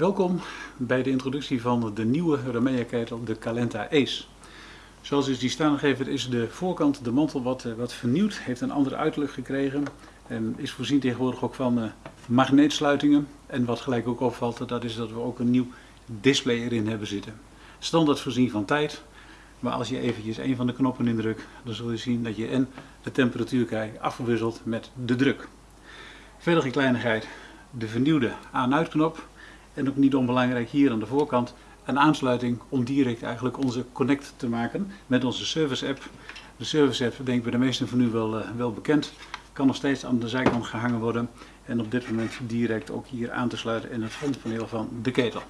Welkom bij de introductie van de nieuwe Remea ketel, de Calenta Ace. Zoals is die staan gegeven is de voorkant, de mantel, wat, eh, wat vernieuwd, heeft een andere uiterlijk gekregen. En is voorzien tegenwoordig ook van uh, magneetsluitingen. En wat gelijk ook opvalt, dat is dat we ook een nieuw display erin hebben zitten. Standaard voorzien van tijd, maar als je eventjes een van de knoppen indrukt, dan zul je zien dat je en de temperatuur krijgt afgewisseld met de druk. Verder een kleinigheid, de vernieuwde aan-uit knop. En ook niet onbelangrijk hier aan de voorkant een aansluiting om direct eigenlijk onze connect te maken met onze service app. De service app denk ik bij de meesten van u wel, uh, wel bekend. Kan nog steeds aan de zijkant gehangen worden en op dit moment direct ook hier aan te sluiten in het frontpaneel van de ketel.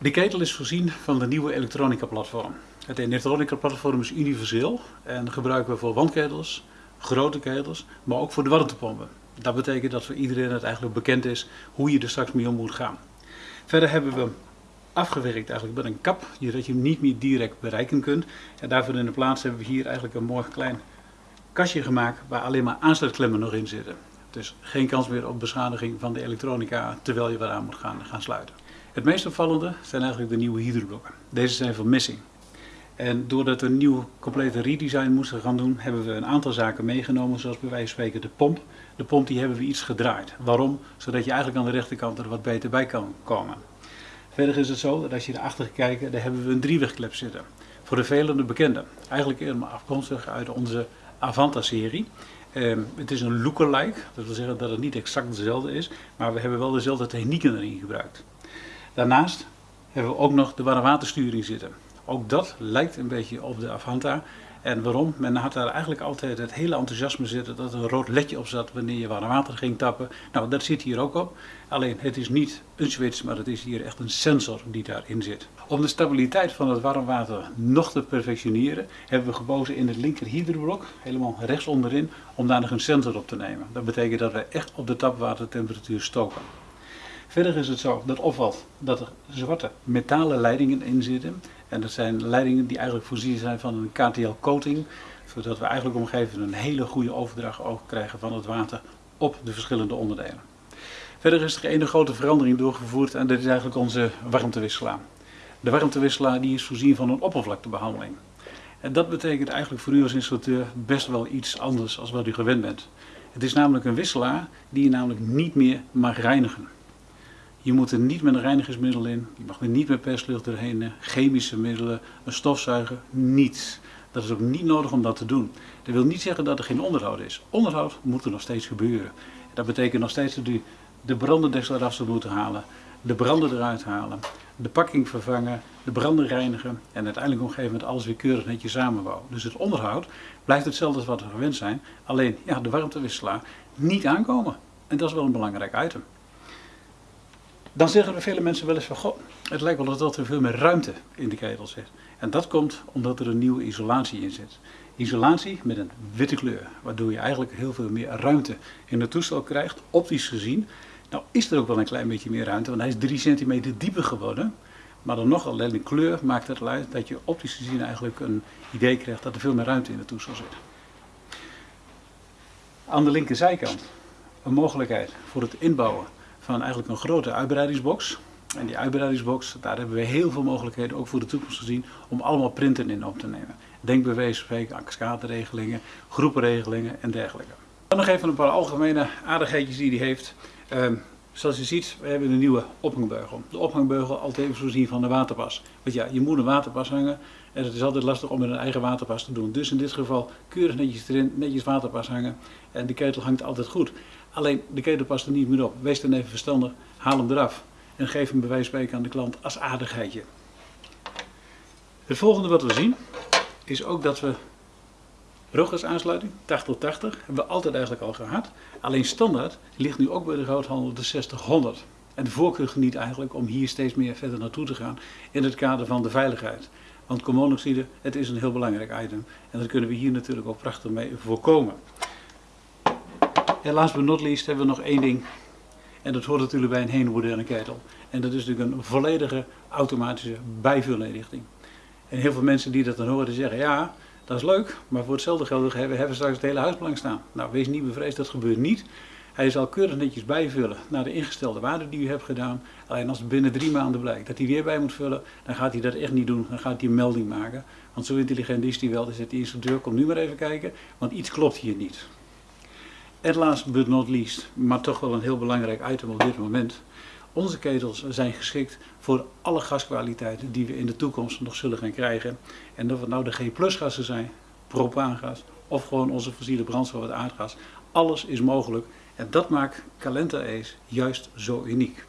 De ketel is voorzien van de nieuwe elektronica platform. Het elektronica platform is universeel en gebruiken we voor wandketels, grote ketels, maar ook voor de warmtepompen. Dat betekent dat voor iedereen het eigenlijk bekend is hoe je er straks mee om moet gaan. Verder hebben we afgewerkt eigenlijk met een kap, zodat je hem niet meer direct bereiken kunt. En daarvoor in de plaats hebben we hier eigenlijk een mooi klein kastje gemaakt waar alleen maar aansluitklemmen nog in zitten. Dus geen kans meer op beschadiging van de elektronica terwijl je weer aan moet gaan, gaan sluiten. Het meest opvallende zijn eigenlijk de nieuwe hydroblokken. Deze zijn van Missing. En doordat we een nieuw complete redesign moesten gaan doen, hebben we een aantal zaken meegenomen, zoals bij wijze van spreken de pomp. De pomp die hebben we iets gedraaid. Waarom? Zodat je eigenlijk aan de rechterkant er wat beter bij kan komen. Verder is het zo dat als je erachter kijkt, daar hebben we een driewegklep zitten. Voor de velen bekende. Eigenlijk helemaal afkomstig uit onze Avanta-serie. Eh, het is een lookalike, dat wil zeggen dat het niet exact dezelfde is, maar we hebben wel dezelfde technieken erin gebruikt. Daarnaast hebben we ook nog de warmwatersturing zitten. Ook dat lijkt een beetje op de Avanta. En waarom? Men had daar eigenlijk altijd het hele enthousiasme zitten dat er een rood ledje op zat wanneer je warm water ging tappen. Nou, dat zit hier ook op. Alleen het is niet een switch, maar het is hier echt een sensor die daarin zit. Om de stabiliteit van het warm water nog te perfectioneren, hebben we gekozen in het linker hydroblok, helemaal rechts onderin, om daar nog een sensor op te nemen. Dat betekent dat we echt op de tapwatertemperatuur stoken. Verder is het zo dat opvalt dat er zwarte metalen leidingen in zitten. En dat zijn leidingen die eigenlijk voorzien zijn van een KTL coating. Zodat we eigenlijk omgeven een hele goede overdracht ook krijgen van het water op de verschillende onderdelen. Verder is er een grote verandering doorgevoerd en dat is eigenlijk onze warmtewisselaar. De warmtewisselaar die is voorzien van een oppervlaktebehandeling. En dat betekent eigenlijk voor u als installateur best wel iets anders als wat u gewend bent. Het is namelijk een wisselaar die je namelijk niet meer mag reinigen. Je moet er niet met een reinigingsmiddel in, je mag er niet met perslucht doorheen, chemische middelen, een stofzuiger, niets. Dat is ook niet nodig om dat te doen. Dat wil niet zeggen dat er geen onderhoud is. Onderhoud moet er nog steeds gebeuren. Dat betekent nog steeds dat u de brandendeksel eraf zou moeten halen, de branden eruit halen, de pakking vervangen, de branden reinigen en uiteindelijk op een gegeven moment alles weer keurig netjes samenbouwen. Dus het onderhoud blijft hetzelfde als wat we gewend zijn, alleen ja, de warmtewisselaar niet aankomen. En dat is wel een belangrijk item. Dan zeggen er vele mensen wel eens van, goh, het lijkt wel dat er veel meer ruimte in de ketel zit. En dat komt omdat er een nieuwe isolatie in zit. Isolatie met een witte kleur, waardoor je eigenlijk heel veel meer ruimte in het toestel krijgt, optisch gezien. Nou is er ook wel een klein beetje meer ruimte, want hij is 3 centimeter dieper geworden. Maar dan nog alleen de kleur maakt het uit dat je optisch gezien eigenlijk een idee krijgt dat er veel meer ruimte in het toestel zit. Aan de linkerzijkant een mogelijkheid voor het inbouwen van eigenlijk een grote uitbreidingsbox. En die uitbreidingsbox, daar hebben we heel veel mogelijkheden, ook voor de toekomst gezien, om allemaal printen in op te nemen. Denk bij wijze van groepenregelingen en dergelijke. Dan nog even een paar algemene aardigheidjes die hij heeft. Um, zoals je ziet, we hebben een nieuwe ophangbeugel. De ophangbeugel altijd even voorzien van de waterpas. Want ja, je moet een waterpas hangen en het is altijd lastig om met een eigen waterpas te doen. Dus in dit geval keurig netjes erin, netjes waterpas hangen en de ketel hangt altijd goed. Alleen de ketel past er niet meer op. Wees dan even verstandig, haal hem eraf en geef hem bij wijze van spreken aan de klant als aardigheidje. Het volgende wat we zien is ook dat we ruggasaansluiting 80-80 hebben we altijd eigenlijk al gehad. Alleen standaard ligt nu ook bij de groothandel de 60 En de voorkeur geniet eigenlijk om hier steeds meer verder naartoe te gaan in het kader van de veiligheid. Want koolmonoxide, het is een heel belangrijk item en dat kunnen we hier natuurlijk ook prachtig mee voorkomen. En last but not least hebben we nog één ding. En dat hoort natuurlijk bij een hele moderne ketel. En dat is natuurlijk een volledige automatische bijvulinrichting. En heel veel mensen die dat dan horen zeggen, ja, dat is leuk, maar voor hetzelfde geld hebben we straks het hele huis blank staan. Nou, wees niet bevreesd, dat gebeurt niet. Hij zal keurig netjes bijvullen naar de ingestelde waarde die u hebt gedaan. Alleen als het binnen drie maanden blijkt dat hij weer bij moet vullen, dan gaat hij dat echt niet doen. Dan gaat hij een melding maken. Want zo intelligent is hij wel. Zegt de instructeur, kom nu maar even kijken, want iets klopt hier niet. En last but not least, maar toch wel een heel belangrijk item op dit moment. Onze ketels zijn geschikt voor alle gaskwaliteiten die we in de toekomst nog zullen gaan krijgen. En of het nou de G gassen zijn, propaangas of gewoon onze fossiele brandstof, het aardgas. Alles is mogelijk en dat maakt Calenta Ace juist zo uniek.